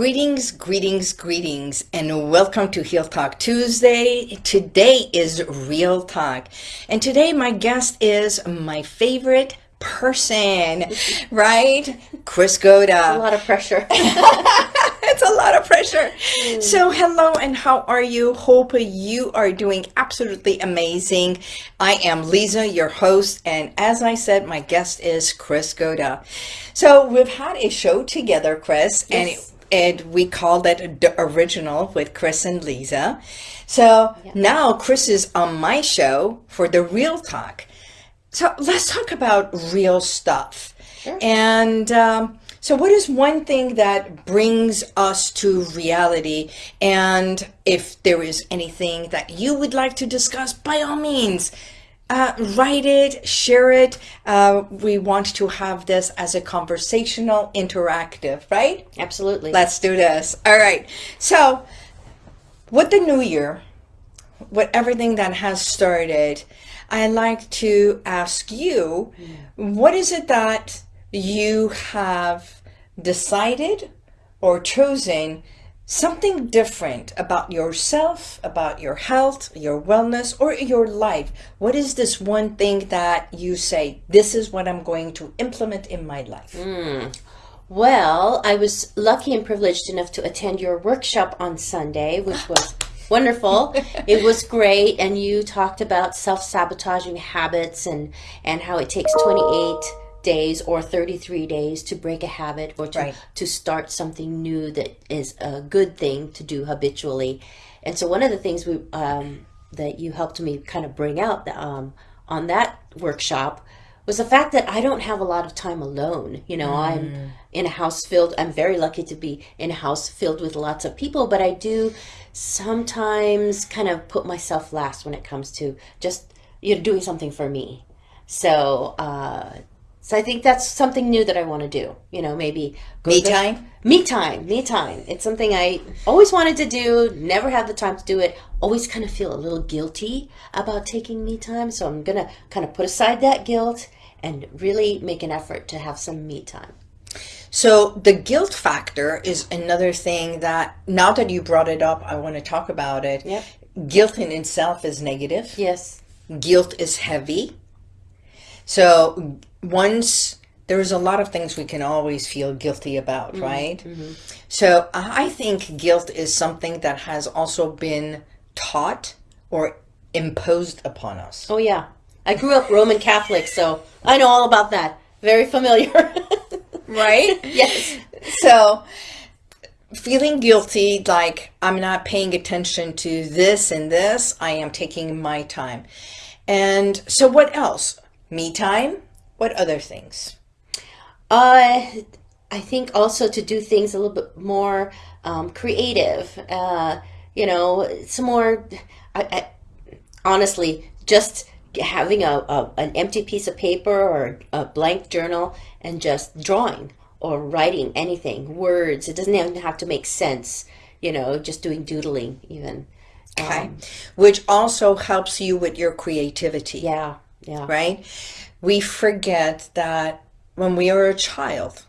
Greetings, greetings, greetings, and welcome to Heal Talk Tuesday. Today is Real Talk, and today my guest is my favorite person, right? Chris Goda. A lot of pressure. it's a lot of pressure. Mm. So, hello, and how are you? Hope you are doing absolutely amazing. I am Lisa, your host, and as I said, my guest is Chris Goda. So, we've had a show together, Chris, yes. and it and we called it the original with Chris and Lisa. So yeah. now Chris is on my show for the real talk. So let's talk about real stuff. Sure. And um, so, what is one thing that brings us to reality? And if there is anything that you would like to discuss, by all means, uh, write it, share it. Uh, we want to have this as a conversational, interactive, right? Absolutely. Let's do this. All right. So, with the new year, with everything that has started, I'd like to ask you what is it that you have decided or chosen something different about yourself, about your health, your wellness, or your life. What is this one thing that you say, this is what I'm going to implement in my life? Mm. Well, I was lucky and privileged enough to attend your workshop on Sunday, which was wonderful. it was great. And you talked about self sabotaging habits and, and how it takes 28 days or 33 days to break a habit or to, right. to start something new that is a good thing to do habitually. And so one of the things we um, that you helped me kind of bring out um, on that workshop was the fact that I don't have a lot of time alone. You know, mm. I'm in a house filled, I'm very lucky to be in a house filled with lots of people, but I do sometimes kind of put myself last when it comes to just, you know, doing something for me. So, uh, so I think that's something new that I want to do. You know, maybe me time. Me time. Me time. It's something I always wanted to do. Never had the time to do it. Always kind of feel a little guilty about taking me time. So I'm gonna kind of put aside that guilt and really make an effort to have some me time. So the guilt factor is another thing that now that you brought it up, I want to talk about it. Yep. Guilt in itself is negative. Yes. Guilt is heavy. So once there's a lot of things we can always feel guilty about, mm-hmm. right? Mm-hmm. So I think guilt is something that has also been taught or imposed upon us. Oh yeah. I grew up Roman Catholic, so I know all about that. Very familiar. right? Yes. So feeling guilty like I'm not paying attention to this and this, I am taking my time. And so what else? Me time? What other things? Uh, I think also to do things a little bit more um, creative. Uh, you know, some more. I, I, honestly, just having a, a, an empty piece of paper or a blank journal and just drawing or writing anything, words. It doesn't even have to make sense. You know, just doing doodling even. Okay, um, which also helps you with your creativity. Yeah, yeah. Right we forget that when we are a child,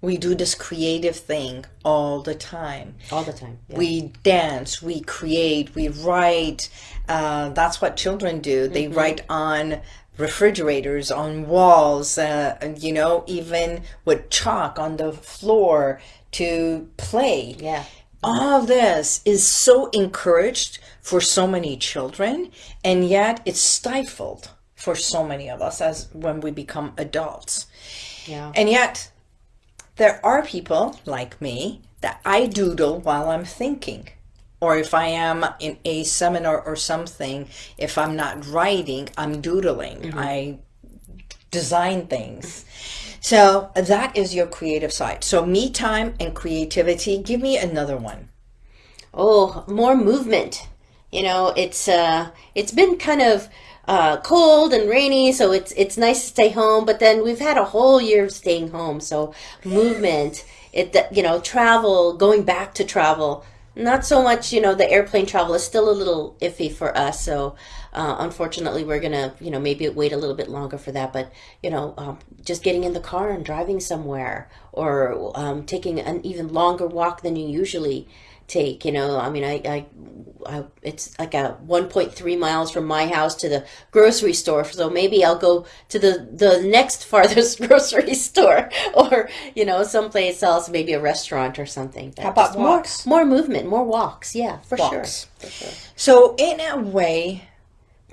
we do this creative thing all the time. All the time. Yeah. We dance, we create, we write. Uh, that's what children do. They mm-hmm. write on refrigerators, on walls, uh, you know, even with chalk on the floor to play. Yeah. All this is so encouraged for so many children, and yet it's stifled for so many of us as when we become adults. Yeah. And yet there are people like me that I doodle while I'm thinking. Or if I am in a seminar or something, if I'm not writing, I'm doodling. Mm-hmm. I design things. So that is your creative side. So me time and creativity. Give me another one. Oh, more movement. You know, it's uh it's been kind of uh, cold and rainy, so it's it's nice to stay home. But then we've had a whole year of staying home, so movement, it you know, travel, going back to travel, not so much. You know, the airplane travel is still a little iffy for us. So uh, unfortunately, we're gonna, you know, maybe wait a little bit longer for that. But you know, um, just getting in the car and driving somewhere, or um, taking an even longer walk than you usually take. You know, I mean, I, I, I it's like a 1.3 miles from my house to the grocery store. So maybe I'll go to the the next farthest grocery store, or you know, someplace else, maybe a restaurant or something. How about Just more, more movement, more walks. Yeah, for Walks. sure. For sure. So, in a way,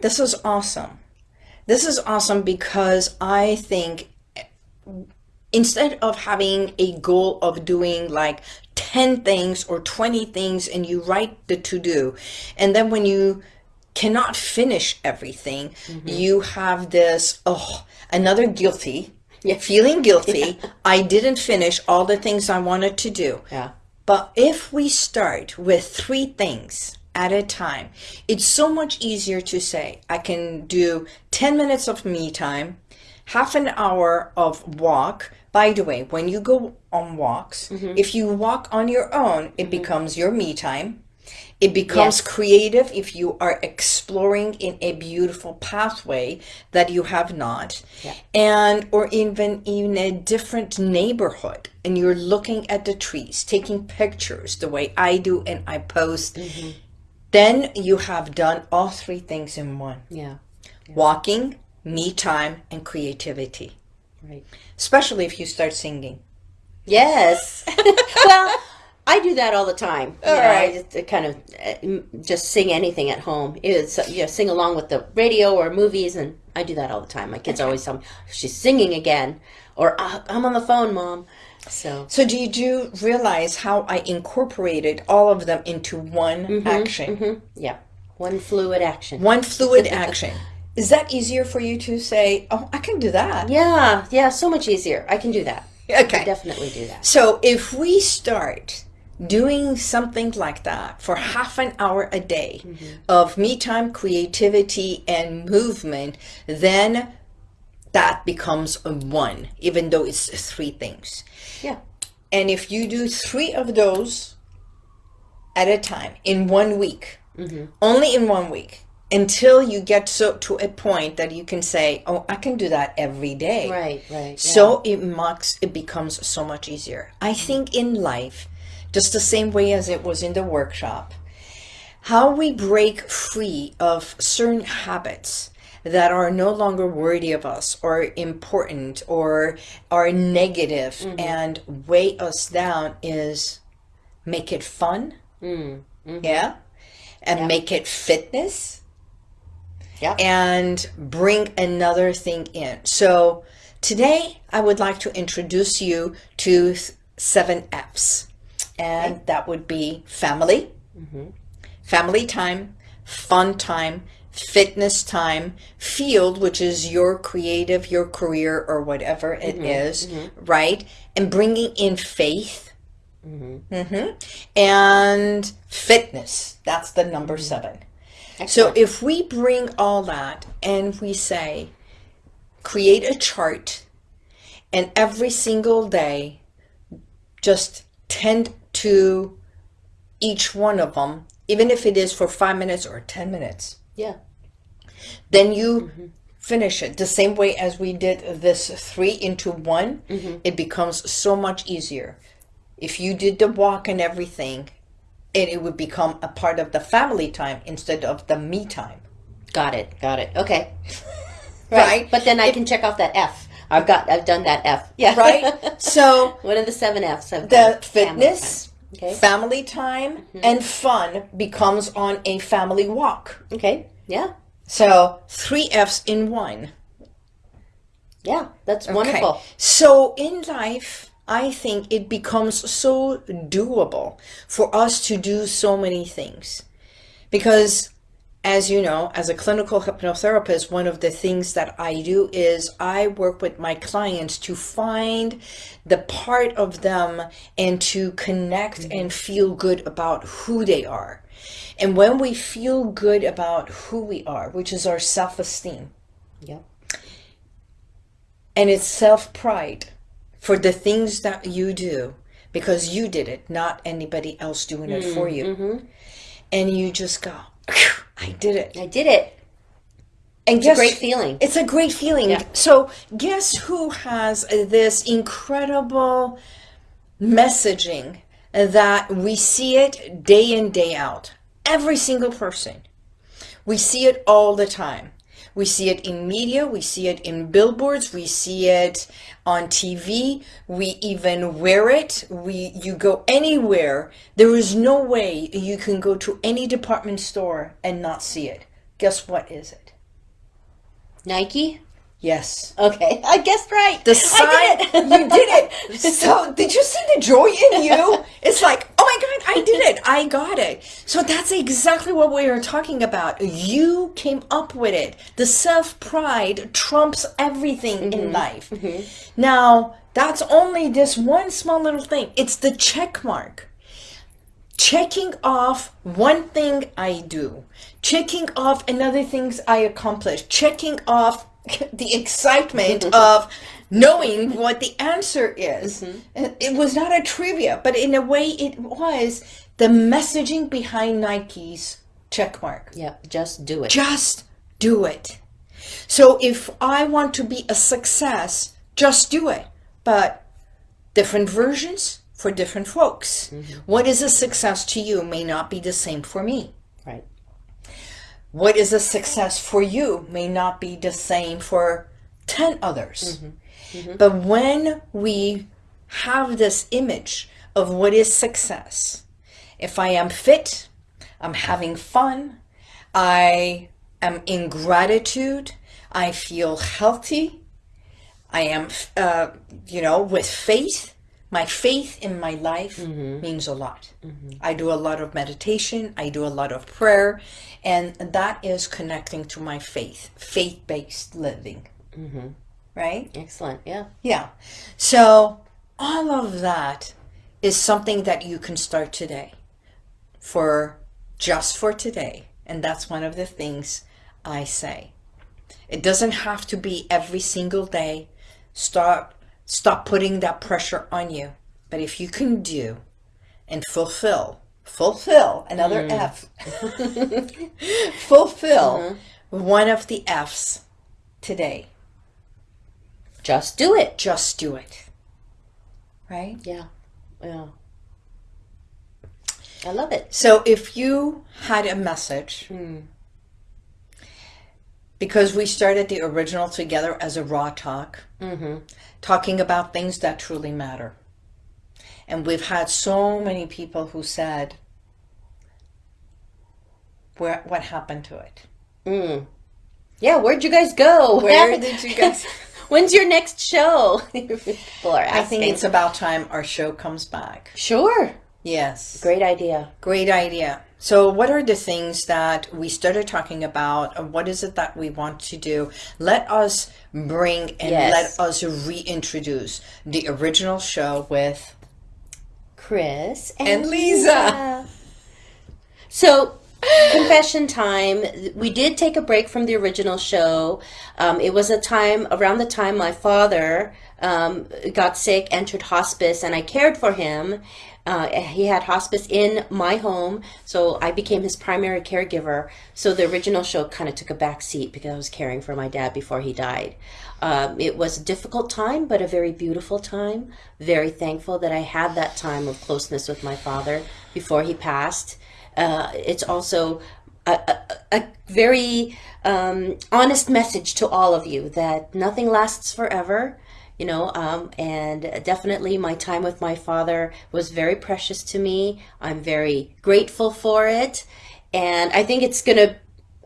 this is awesome. This is awesome because I think instead of having a goal of doing like 10 things or 20 things and you write the to do, and then when you cannot finish everything, mm-hmm. you have this, oh, another guilty. Yeah. Feeling guilty. I didn't finish all the things I wanted to do. Yeah. But if we start with three things at a time, it's so much easier to say, I can do 10 minutes of me time, half an hour of walk. By the way, when you go on walks, mm-hmm. if you walk on your own, it mm-hmm. becomes your me time. It becomes Yes. creative if you are exploring in a beautiful pathway that you have not. Yeah. And or even in a different neighborhood and you're looking at the trees, taking pictures the way I do and I post. Mm-hmm. Then you have done all three things in one. Yeah. Walking, me time, and creativity. Right. Especially if you start singing. Yes. well, I do that all the time. You All know, right. I just uh, kind of uh, just sing anything at home. It's uh, you know, sing along with the radio or movies, and I do that all the time. My kids always tell me she's singing again, or "Ah, I'm on the phone, mom. So So do you do realize how I incorporated all of them into one action? yeah, one fluid action. One fluid action. Is that easier for you to say, oh, I can do that? Yeah, yeah, so much easier. I can do that. Okay. I definitely do that. So if we start doing something like that for half an hour a day mm-hmm. of me time, creativity, and movement, then that becomes a one, even though it's three things. Yeah. And if you do three of those at a time in one week, mm-hmm. only in one week, until you get so to a point that you can say, "Oh, I can do that every day." Right, right. yeah. So it marks it becomes so much easier. I think in life, just the same way as it was in the workshop, how we break free of certain habits that are no longer worthy of us or important or are negative mm-hmm. and weigh us down is make it fun. Mm, mm-hmm. Yeah. And make it fitness Yeah. and bring another thing in. So today I would like to introduce you to seven F's, and that would be family, mm-hmm. family time, fun time, fitness time, field, which is your creative, your career, or whatever it mm-hmm. is, mm-hmm. right? And bringing in faith. Mhm. And fitness. That's the number seven. So if we bring all that and we say, create a chart, and every single day, just tend to each one of them, even if it is for five minutes or 10 minutes, yeah. then you mm-hmm. finish it the same way as we did this three into one. Mm-hmm. It becomes so much easier. If you did the walk and everything, it, it would become a part of the family time instead of the me time. Got it. Got it. Okay. Right. But then I can check off that F. I've got. I've done that F. Yeah. Right? so One of the seven Fs. The done. Family fitness, time. Okay. family time, mm-hmm. and fun becomes on a family walk. Okay. Yeah. So three F's in one. Yeah. That's wonderful. So in life, I think it becomes so doable for us to do so many things. Because as you know, as a clinical hypnotherapist, one of the things that I do is I work with my clients to find the part of them and to connect mm-hmm. and feel good about who they are. And when we feel good about who we are, which is our self esteem, Yep. and it's self pride for the things that you do because you did it, not anybody else doing it for mm, you. Mm-hmm. And you just go, I did it. I did it. And It's a great feeling. It's a great feeling. Yeah. So, guess who has this incredible messaging that we see it day in, day out? Every single person. We see it all the time. We see it in media, we see it in billboards, we see it on TV, we even wear it. We you go anywhere. There is no way you can go to any department store and not see it. Guess what is it? Nike? Yes. Okay, I guessed right. The sign, I did it. you did it. So, did you see the joy in you? It's like, oh my God, I did it. I got it. So, that's exactly what we are talking about. You came up with it. The self pride trumps everything in mm-hmm. life. Mm-hmm. Now, that's only this one small little thing. It's the check mark checking off one thing I do, checking off another things I accomplish, checking off the excitement of knowing what the answer is. Mm-hmm. And It was not a trivia, but in a way it was the messaging behind Nike's check mark. Yep, just do it. Just do it. So if I want to be a success, just do it. But different versions for different folks. Mm-hmm. What is a success to you may not be the same for me. What is a success for you may not be the same for 10 others. But when we have this image of what is success, if I am fit, I'm having fun, I am in gratitude, I feel healthy, I am, uh, you know, with faith. My faith in my life mm-hmm. means a lot. Mm-hmm. I do a lot of meditation, I do a lot of prayer, and that is connecting to my faith, faith based living. Mm-hmm. Right? Excellent. Yeah. Yeah. So, all of that is something that you can start today for just for today. And that's one of the things I say. It doesn't have to be every single day. Stop stop putting that pressure on you. But if you can do and fulfill, fulfill another mm. F. fulfill mm-hmm. one of the F's today. Just do it. Just do it. Right? Yeah. Yeah. I love it. So if you had a message, hmm. Because we started the original together as a raw talk, mm-hmm. talking about things that truly matter. And we've had so many people who said, Where, what happened to it? Mm. Yeah, where'd you guys go? Where did you guys? When's your next show? People are asking. I think it's about time our show comes back. sure. Yes. Great idea. Great idea. So, what are the things that we started talking about? Uh, what is it that we want to do? Let us bring and Yes. let us reintroduce the original show with. Chris and, And Lisa. So, confession time. We did take a break from the original show. Um, it was a time around the time my father um, got sick, entered hospice, and I cared for him. Uh, he had hospice in my home, so I became his primary caregiver. So the original show kind of took a back seat because I was caring for my dad before he died. Um, it was a difficult time, but a very beautiful time. Very thankful that I had that time of closeness with my father before he passed. Uh, it's also a, a, a very um, honest message to all of you that nothing lasts forever you know um, and definitely my time with my father was very precious to me. I'm very grateful for it. And i think it's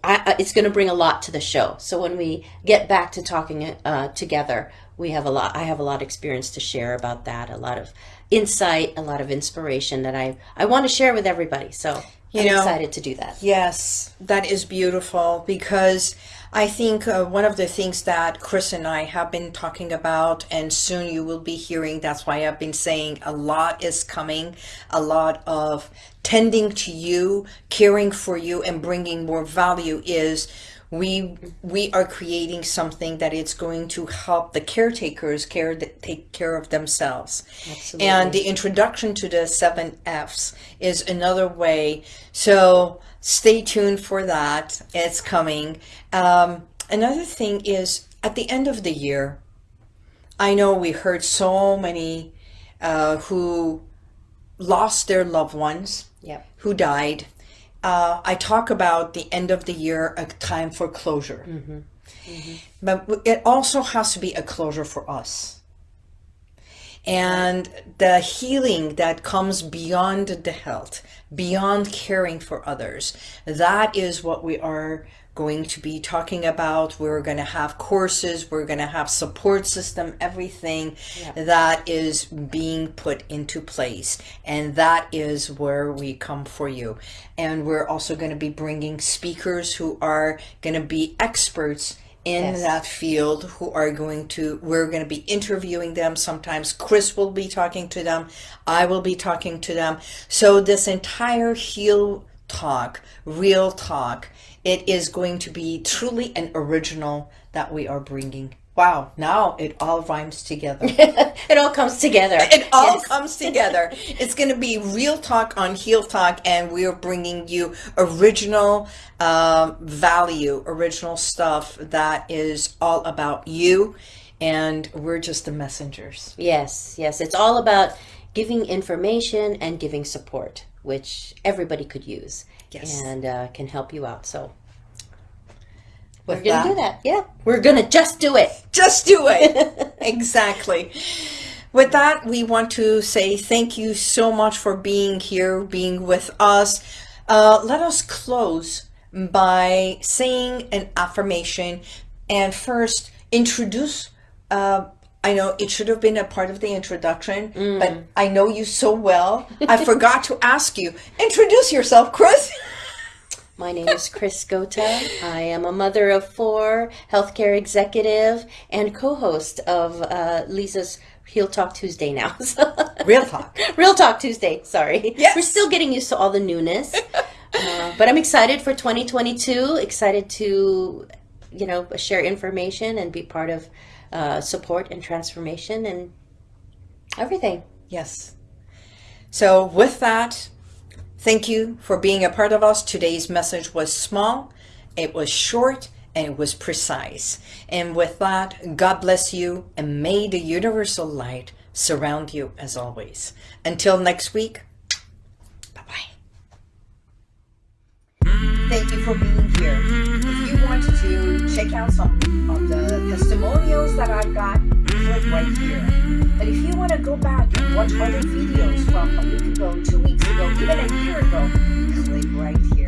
I, I- it's gonna bring a lot to the show. So when we get back to talking uh, together we have a lot i have a lot of experience to share about that a lot of insight a lot of inspiration that i i want to share with everybody. So You i'm know- excited to do that. Yes, that is beautiful because I think uh, one of the things that Chris and I have been talking about, and soon you will be hearing, that's why I've been saying a lot is coming, a lot of tending to you, caring for you, and bringing more value is we we are creating something that it's going to help the caretakers care take care of themselves Absolutely. and the introduction to the seven f's is another way so stay tuned for that it's coming um, another thing is at the end of the year, I know we heard so many uh, who lost their loved ones, Yep. who died. Uh, I talk about the end of the year, a time for closure. But it also has to be a closure for us. And the healing that comes beyond the health, beyond caring for others, that is what we are going to be talking about. We're going to have courses, we're going to have support system, everything that is being put into place. And that is where we come for you. And we're also going to be bringing speakers who are going to be experts in Yes. that field who are going to we're going to be interviewing them sometimes chris will be talking to them i will be talking to them so this entire heal talk real talk it is going to be truly an original that we are bringing wow now it all rhymes together it all comes together. it all Yes. comes together. It's going to be real talk on heal talk, and we're bringing you original um, value, original stuff that is all about you, and we're just the messengers. Yes, yes. It's all about giving information and giving support, which everybody could use Yes. and uh, can help you out. So With we're going to do that. Yeah. We're going to just do it. Just do it. exactly. With that, we want to say thank you so much for being here, being with us. Uh, let us close by saying an affirmation and first introduce. Uh, I know it should have been a part of the introduction, but I know you so well. I forgot to ask you. Introduce yourself, Chris. My name is Chris Gota. I am a mother of four, healthcare executive, and co host of uh, Lisa's Heal Talk Tuesday now. Real talk. Real Talk Tuesday, sorry. Yes. We're still getting used to all the newness. uh, but I'm excited for 2022, excited to, you know, share information and be part of uh, support and transformation and everything. Yes. So, with that, thank you for being a part of us. Today's message was small, it was short, and it was precise. And with that, God bless you, and may the universal light surround you as always. Until next week, bye bye. Thank you for being here want to check out some of the testimonials that I've got right here. But if you want to go back and watch other videos from a week ago, two weeks ago, even a year ago, click right here.